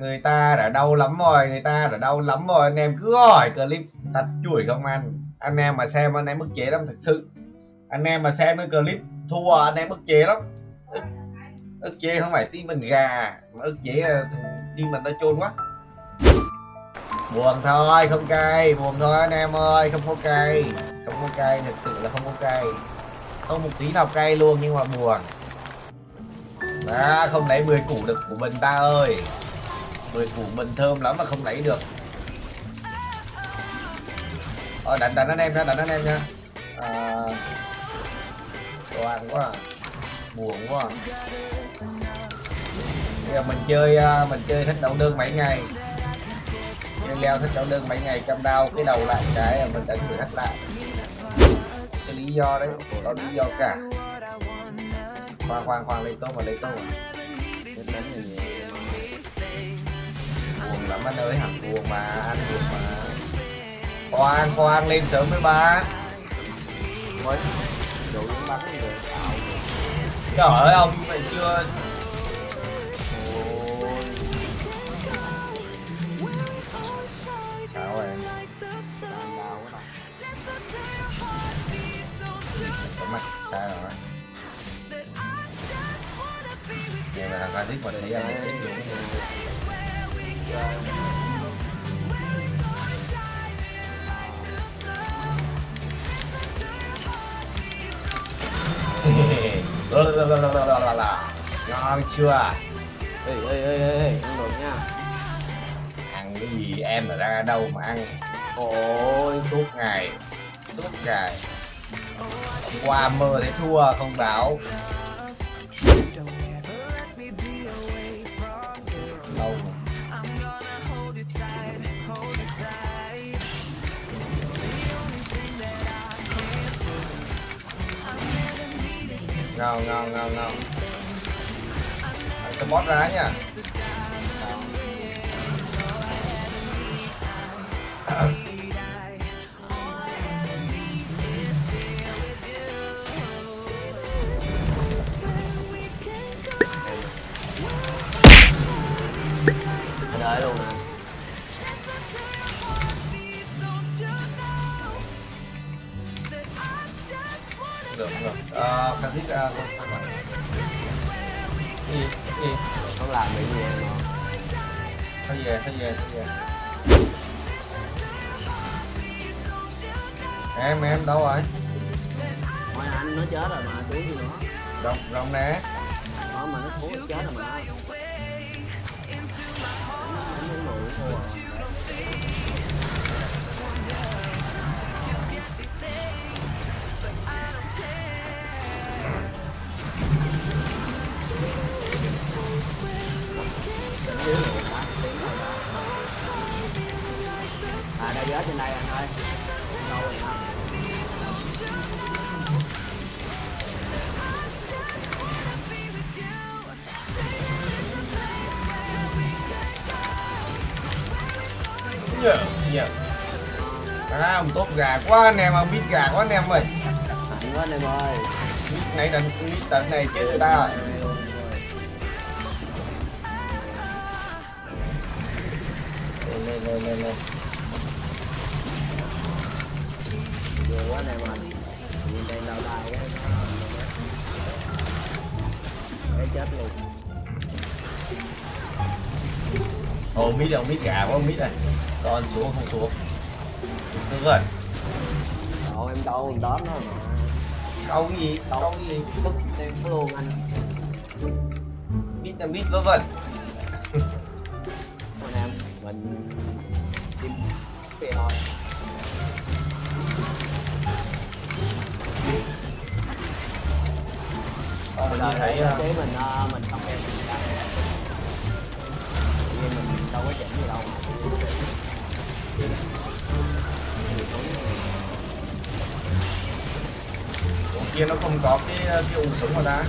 người ta đã đau lắm rồi người ta đã đau lắm rồi. Anh em cứ hỏi clip thật chuỗi không anh. Anh em mà xem anh em bức chế lắm thật sự. Anh em mà xem cái clip thua anh em bức chế lắm. Ức, ức chế không phải tim mình gà mà ức chế ờ, tim mình nó chôn quá. Buồn thôi không cay. Buồn thôi anh em ơi không có cay. Không có cay thật sự là không có cay. Không một tí nào cay luôn nhưng mà buồn. À, không lấy 10 củ được của mình ta ơi. 10 củ mình thơm lắm mà không lấy được ờ đánh đánh anh em nha đánh anh em nha à, toàn quá à. buồn quá à. bây giờ mình chơi à, mình chơi thích đấu đơn mấy ngày chơi leo thích đấu đơn mấy ngày cầm đau cái đầu lại cái mình đánh người hết lại cái lý do đấy đó lý do cả khoan khoan khoan lấy tôm mà lấy à. Chết đánh gì vậy? Buồn lắm anh ơi, hẳn buồn mà, anh buồn mà. Khoan khoan, lên sớm với ba mới đủ những bắn rồi. Trời ơi, ông mày chưa? Chào mặt sao rồi. Vậy mà thằng Phanix mà thấy anh ấy lô lô lô lô lô lô lô Ngon chưa? Ê ê ê ê ê ăn được nha. Ăn cái gì em là ra đâu mà ăn? Ôi suốt ngày suốt ngày. Hôm qua mơ thấy thua không báo ngon ngon ngon ngon tôi bót ra nha anh ơi luôn ờ khăn thích ra gì gì không làm bị gì em thôi về thôi về thôi về. Em em đâu rồi? Thôi anh nó chết rồi mà chú gì nữa. Rồng rồng nè. Nó mà nó thú nó chết rồi mà. Anh đến mười thua rồi Đỉnh dưới tiếng rồi đó. à đây rớt trên đây anh ơi đâu rồi hả Dạ, dạ. À, ông tốt gà quá anh em, ông biết gà quá anh em ơi. quá anh em ơi Biết này định biết tận này chết người ta rồi. Lên lên lên vừa quá em ơi nhìn đây đau đau quá cái chết luôn Ồ, biết ông biết gà quá, biết này. Con xuống không xuống. Được rồi. Cậu em đâu em đóm nó mà Câu cái gì? Câu cái gì? Tức em luôn anh Biết là biết vớ vẩn. mình tìm về thôi Còn mình thấy ờ, chế mình ờ, mình không em mình ra đâu có chỉnh gì đâu con kia nó không có cái cái ủ súng mà ta.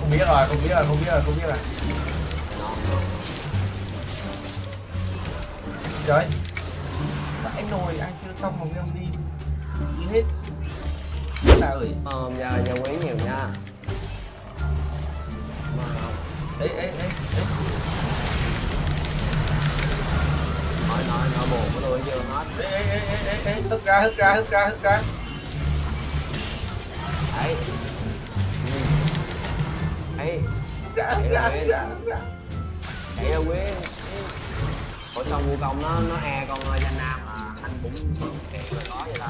Không biết rồi, không biết rồi, không biết rồi, không biết rồi. Trời Vãi nồi ăn chưa xong mà ông đi. Đi hết. Là ơi. Ờ giờ giờ quý nhiều nha. Mà không. Ê ê ê Nói nói nói buồn của tôi chưa hết. Ê ê ê ê ê hức ra hức ra hức ra hức ra. Đấy. Đấy Ra hức ra hức ra hức ra. Chạy ra Ủa, sao vô công nó nó e con ơi danh nam mà anh cũng kẹt rồi có vậy ta?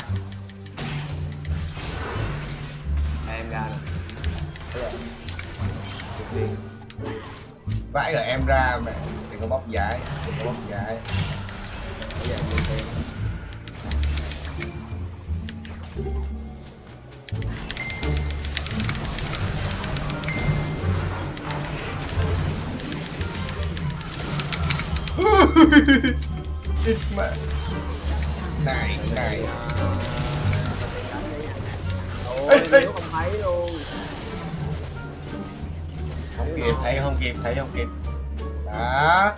Em ra nè. Vãi rồi em ra mẹ đừng có bóc giải đừng có bóc giải bây giờ em đi xem. ít mà. Này này. Ôi, không thấy luôn không kịp thấy không kịp thấy không kịp. Đó.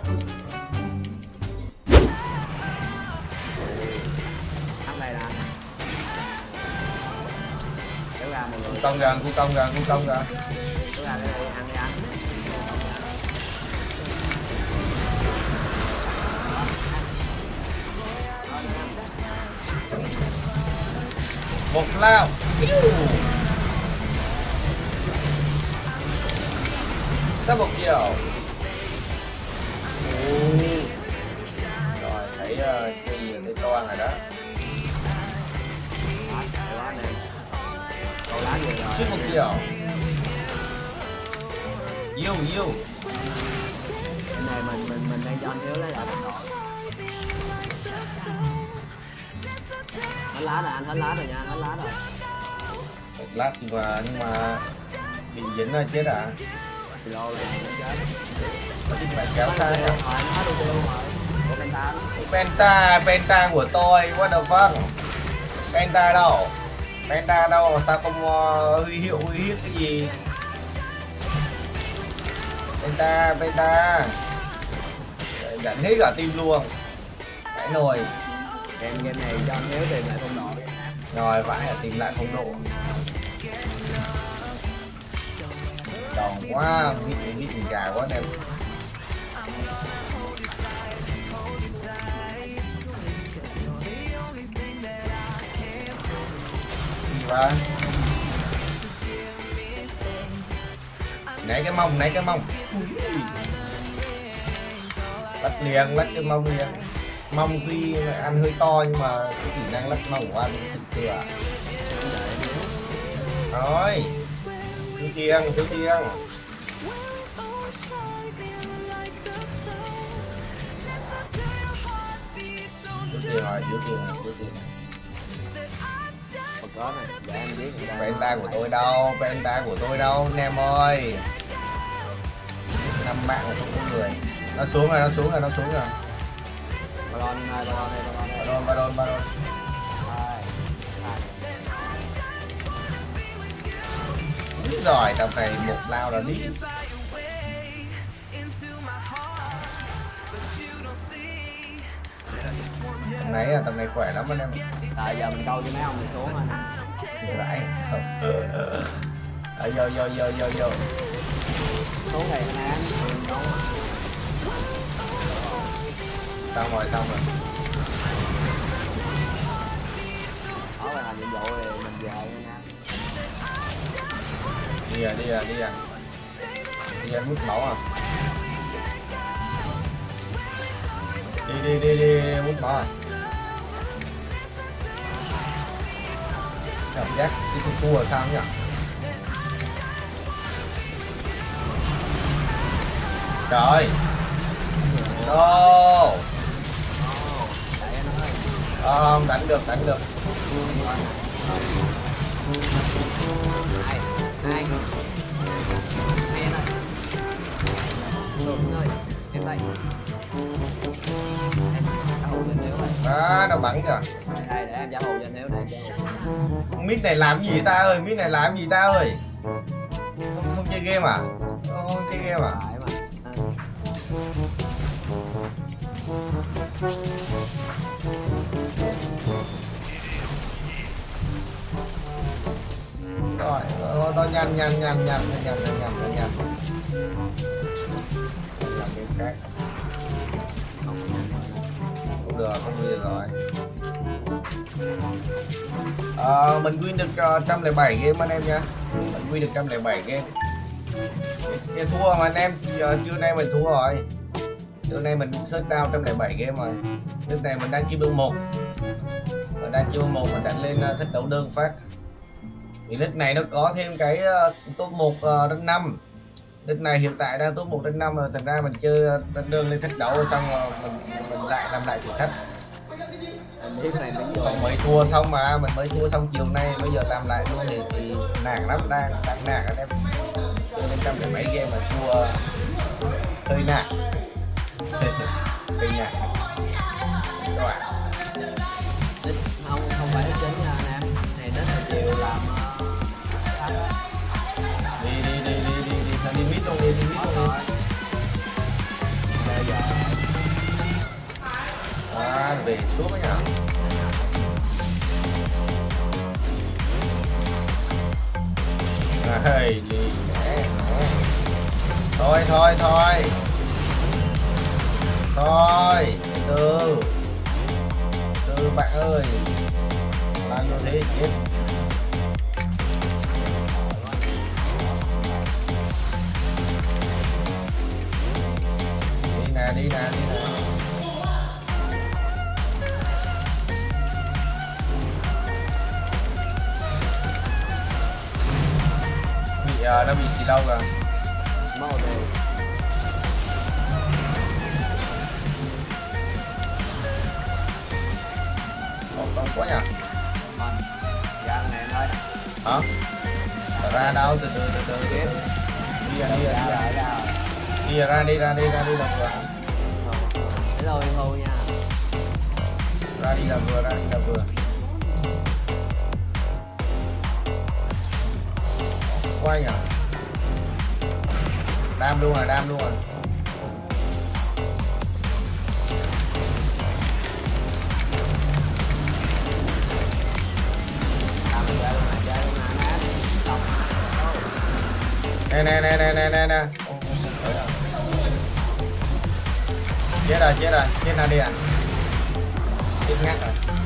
Thắng đây nè kéo ra mọi cung công gần cung công gần cung công gần kéo ra cái này ăn đi ăn một lao. Double kill. Ồ. rồi thấy uh, chi thấy toan rồi đó. Đó lá triple kill. Yêu yêu cái này mình mình mình đang cho anh thiếu lấy lại. đồng đội hết lá rồi anh hết lá rồi nha anh hết lá rồi. Một lát mà nhưng mà bị dính là chết à? Kilo rồi chết. Kéo xa rồi anh hết rồi của penta. Penta, Penta của tôi, what the fuck? Penta đâu? Penta đâu, sao không uh, huy hiệu huy hiếp cái gì? Penta, Penta. Dẫn hết cả team luôn. Cái nồi game game này cho anh Hiếu tìm lại phong độ Rồi vãi là tìm lại phong độ. Đòn quá, biết biết gì gà quá em. Và Nãy cái mông, nãy cái mông. Bắt liền, bắt cái mông liền. Mông tuy ăn hơi to nhưng mà cái kỹ năng lắc mông của anh thực sự à Rồi Thiếu chiêng, thiếu chiêng Thiếu chiêng rồi, thiếu chiêng, thiếu chiêng một có này để em biết Penta của tôi đâu, Penta của tôi đâu, anh em ơi. Năm mà không có người. Nó xuống rồi, nó xuống rồi, nó xuống rồi Baron ơi, Baron đây, Baron đây. Baron, Baron, Baron Hai. Hai. Rồi, tầm này một lao là đi Tầm này à, tầm này khỏe lắm anh em Rồi giờ mình câu cho mấy ông mình xuống nè. Rãi Ờ, vô, vô, vô, vô, vô Xuống thì anh mình đúng. Xong rồi, xong rồi. Đó là nhiệm vụ thì mình về nha. Đi à, đi à, đi à Đi à, hút máu à. Đi, đi, đi, đi, hút máu à. Cảm giác đi tu tu là sao nhỉ? Trời. Anh ơi. Ờ, đánh được, đánh được Hai. Hai. Anh ơi. Anh ơi, em đây. Đó, nó bắn kìa Đây, để em giả cho. Mít này làm gì ta ơi, mít này làm gì ta ơi Không, không chơi game à Không, không chơi game à Phải mà. Rồi, ờ, rồi, rồi, nhanh, nhanh, nhanh, nhanh, nhanh, nhanh, nhanh, nhanh, nhanh Làm game khác. Không được không win rồi. Ờ, mình win được ờ, uh, 107 game anh em nha. Mình win được 107 game. Thì thua mà anh em giờ trưa nay mình thua rồi. Trưa nay mình search down 107 game rồi. Lúc này mình đang chiêu bương một. Mình đang chiêu bương một mình đánh lên ờ, thích đấu đơn phát thì nick này nó có thêm cái uh, top 1 uh, đến 5 nick này hiện tại đang top 1 đến 5 rồi thành ra mình chơi uh, đánh đơn lên thích đấu xong rồi mình mình lại làm lại thử thách. Còn mới thua xong mà mình mới thua xong chiều nay bây giờ làm lại luôn thì, thì nản lắm đang đang nản anh em chơi lên trăm mấy game mà thua hơi nản. Hơi nản. Các bạn về xuống ấy nhở Đây, lì. Thôi thôi thôi. Thôi Từ. Từ bạn ơi. Làm như thế chết Đi nè đi nè đi nè. Bị ờ, nó bị xì lâu rồi mất một điều Còn đông quá nhỉ? Vâng. dạ anh em ơi. Hả? Ra đâu? Từ từ từ từ tiếp đi ra đi ra ra. đi ra đi ra đi ra đi là vừa. Hello em hô nha. Ra đi là vừa ra đi là vừa quay nhỉ đam luôn rồi đam luôn rồi nè nè nè nè nè nè nè. Chết rồi chết rồi. Chết nào đi à. Chết ngắt rồi.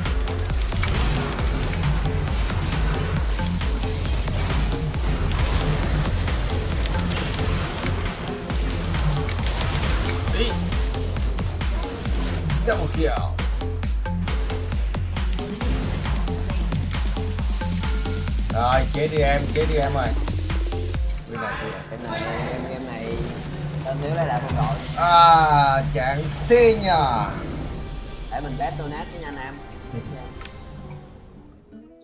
Double kill. Rồi chết đi em chết đi em rồi Win này, win này. game game này tên nếu lấy lại phong đội. À, chẳng thế nhờ để mình test donate với nha anh em.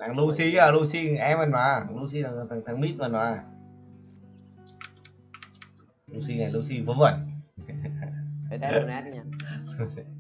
Thằng Lucy à, Lucy em mình mà. Lucy thằng, thằng, thằng mít mình mà. Lucy này, Lucy vớ vẩn. Để test donate nha